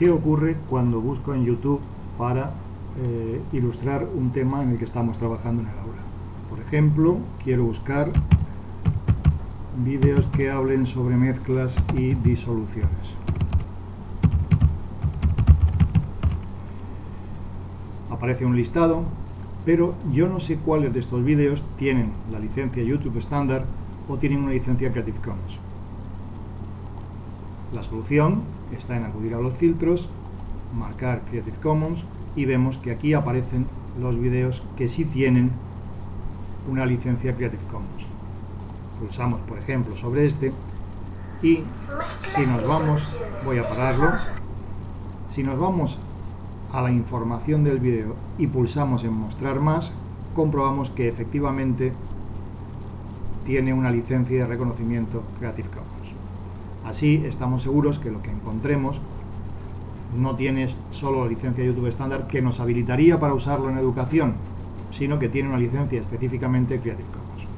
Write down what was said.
¿Qué ocurre cuando busco en YouTube para eh, ilustrar un tema en el que estamos trabajando en el aula? Por ejemplo, quiero buscar vídeos que hablen sobre mezclas y disoluciones. Aparece un listado, pero yo no sé cuáles de estos vídeos tienen la licencia YouTube estándar o tienen una licencia Creative Commons. La solución está en acudir a los filtros, marcar Creative Commons y vemos que aquí aparecen los vídeos que sí tienen una licencia Creative Commons. Pulsamos, por ejemplo, sobre este y si nos vamos, voy a pararlo, si nos vamos a la información del vídeo y pulsamos en mostrar más, comprobamos que efectivamente tiene una licencia de reconocimiento Creative Commons. Así estamos seguros que lo que encontremos no tiene solo la licencia YouTube estándar que nos habilitaría para usarlo en educación, sino que tiene una licencia específicamente Creative Commons.